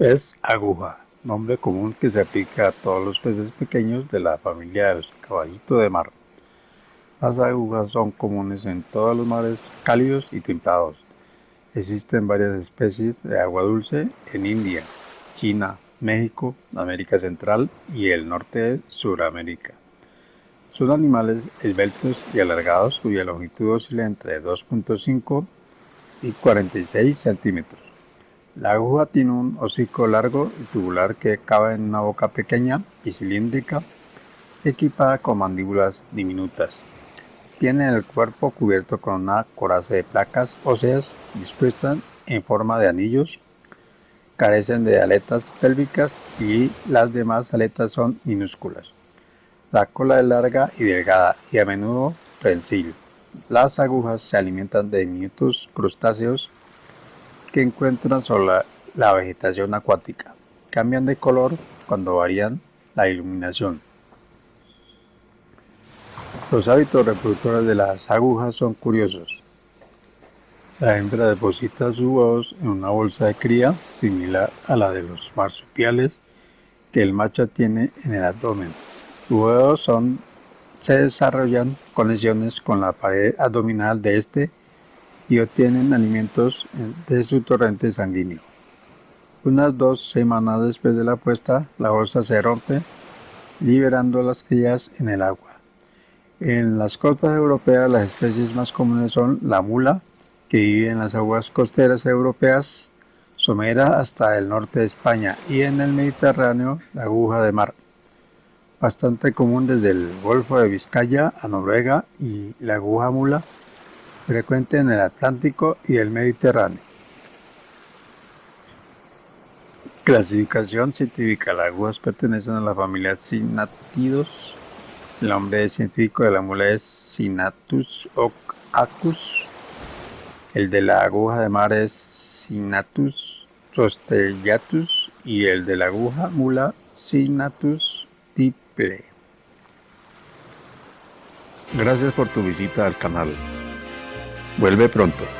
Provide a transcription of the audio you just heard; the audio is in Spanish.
Pez aguja, nombre común que se aplica a todos los peces pequeños de la familia de los caballitos de mar. Las agujas son comunes en todos los mares cálidos y templados. Existen varias especies de agua dulce en India, China, México, América Central y el norte de Sudamérica. Son animales esbeltos y alargados cuya longitud oscila entre 2.5 y 46 centímetros. La aguja tiene un hocico largo y tubular que cabe en una boca pequeña y cilíndrica, equipada con mandíbulas diminutas. Tiene el cuerpo cubierto con una coraza de placas óseas dispuestas en forma de anillos. Carecen de aletas pélvicas y las demás aletas son minúsculas. La cola es larga y delgada y a menudo prensil. Las agujas se alimentan de diminutos crustáceos que encuentran sobre la vegetación acuática. Cambian de color cuando varían la iluminación. Los hábitos reproductores de las agujas son curiosos. La hembra deposita sus huevos en una bolsa de cría similar a la de los marsupiales que el macho tiene en el abdomen. Los huevos son, se desarrollan conexiones con la pared abdominal de este y obtienen alimentos de su torrente sanguíneo. Unas dos semanas después de la puesta, la bolsa se rompe, liberando las crías en el agua. En las costas europeas las especies más comunes son la mula, que vive en las aguas costeras europeas, somera hasta el norte de España, y en el Mediterráneo la aguja de mar, bastante común desde el Golfo de Vizcaya a Noruega, y la aguja mula frecuente en el Atlántico y el Mediterráneo. Clasificación científica. Las agujas pertenecen a la familia Synatidos. El nombre científico de la mula es Synatus oacus. El de la aguja de mar es Synatus rostellatus y el de la aguja mula Synatus tiple. Gracias por tu visita al canal. Vuelve pronto.